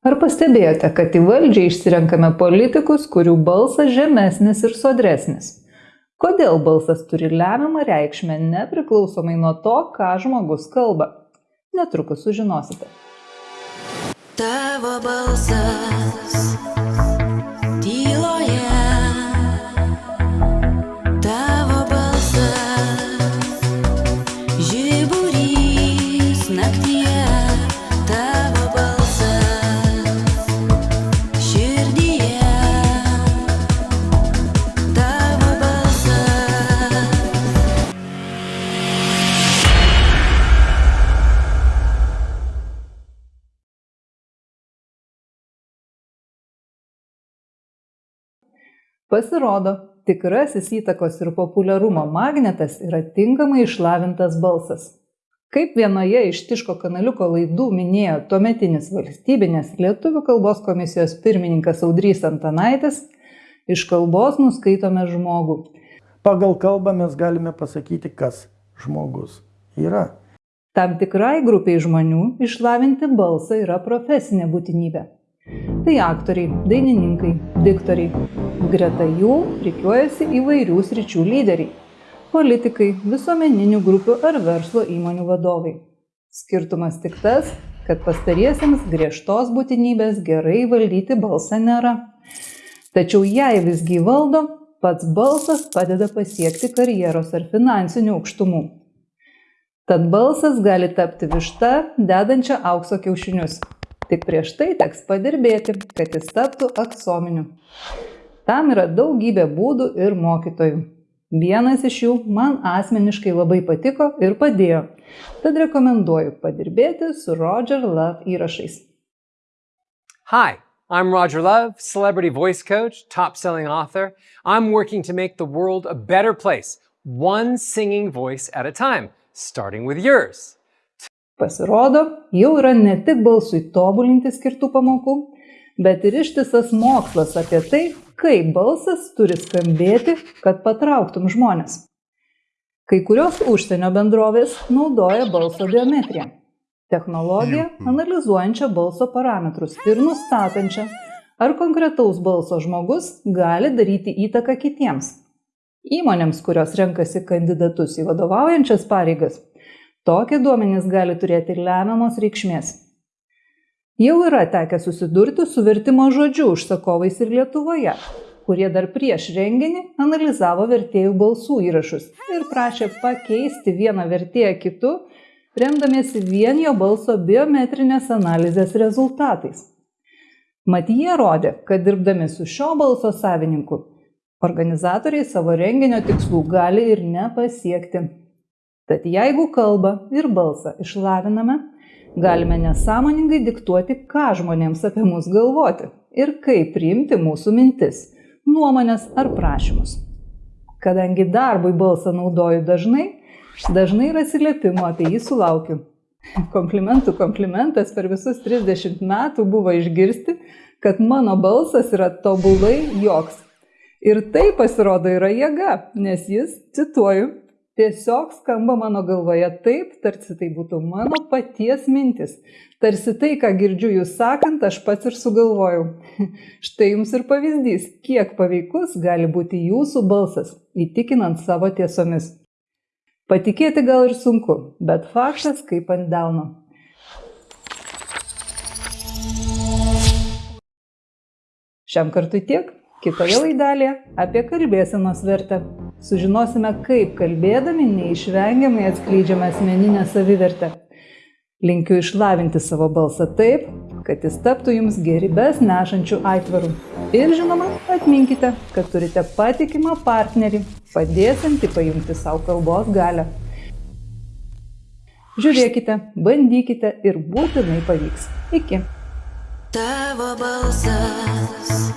Ar pastebėjote, kad į valdžią išsirenkame politikus, kurių balsas žemesnis ir sodresnis? Kodėl balsas turi lemiamą reikšmę nepriklausomai nuo to, ką žmogus kalba? Netrukus sužinosite. Tavo balsas Pasirodo, tikrasis įtakos ir populiarumo magnetas yra tinkamai išlavintas balsas. Kaip vienoje iš Tiško kanaliuko laidų minėjo tuometinis valstybinės lietuvių kalbos komisijos pirmininkas Audrys Antanaitis, iš kalbos nuskaitome žmogų. Pagal kalbą mes galime pasakyti, kas žmogus yra. Tam tikrai grupiai žmonių išlavinti balsą yra profesinė būtinybė. Tai aktoriai, dainininkai, diktoriai. Greta jų rikiuojasi įvairių sričių lyderiai - politikai, visuomeninių grupių ar verslo įmonių vadovai. Skirtumas tik tas, kad pastariesiems griežtos būtinybės gerai valdyti balsą nėra. Tačiau jei visgi valdo, pats balsas padeda pasiekti karjeros ar finansinių aukštumų. Tad balsas gali tapti višta, dedančia aukso kiaušinius tik prieš tai teks padirbėti, kad jis taptų aksominiu. Tam yra daugybė būdų ir mokytojų. Vienas iš jų man asmeniškai labai patiko ir padėjo. Tad rekomenduoju padirbėti su Roger Love įrašais. Hi, I'm Roger Love, celebrity voice coach, top selling author. I'm working to make the world a better place, one singing voice at a time, starting with yours. Pasirodo, jau yra ne tik balsui tobulinti skirtų pamokų, bet ir ištisas mokslas apie tai, kaip balsas turi skambėti, kad patrauktum žmonės. Kai kurios užsienio bendrovės naudoja balso biometriją - technologiją analizuojančią balso parametrus ir nustatančią, ar konkretaus balso žmogus gali daryti įtaką kitiems. Įmonėms, kurios renkasi kandidatus į vadovaujančias pareigas, Tokie duomenys gali turėti lemiamos reikšmės. Jau yra tekę susidurti su vertimo žodžiu užsakovais ir Lietuvoje, kurie dar prieš renginį analizavo vertėjų balsų įrašus ir prašė pakeisti vieną vertėją kitu, remdamiesi vien jo balso biometrinės analizės rezultatais. Mat jie rodė, kad dirbdami su šio balso savininku, organizatoriai savo renginio tikslų gali ir nepasiekti. Tad jeigu kalbą ir balsą išlaviname, galime nesąmoningai diktuoti, ką žmonėms apie mus galvoti ir kaip priimti mūsų mintis, nuomonės ar prašymus. Kadangi darbui balsą naudoju dažnai, dažnai ir atsiliepimo apie jį sulaukiu. Komplimentų komplimentas per visus 30 metų buvo išgirsti, kad mano balsas yra tobulai joks. Ir tai pasirodo yra jėga, nes jis, cituoju, tiesiog skamba mano galvoje taip, tarsi tai būtų mano paties mintis. Tarsi tai, ką girdžiu jūs sakant, aš pats ir sugalvojau. Štai jums ir pavyzdys, kiek paveikus gali būti jūsų balsas, įtikinant savo tiesomis. Patikėti gal ir sunku, bet faktas kaip ant delno. Šiam kartui tiek. Kitoje laidelėje apie kalbėsenos vertę. Sužinosime, kaip kalbėdami neišvengiamai atskleidžiame asmeninę savivertę. Linkiu išlavinti savo balsą taip, kad jis taptų jums gerybės nešančių aitvarų. Ir žinoma, atminkite, kad turite patikimą partnerį, padėsinti paimti savo kalbos galę. Žiūrėkite, bandykite ir būtinai pavyks. Iki. Tavo balsas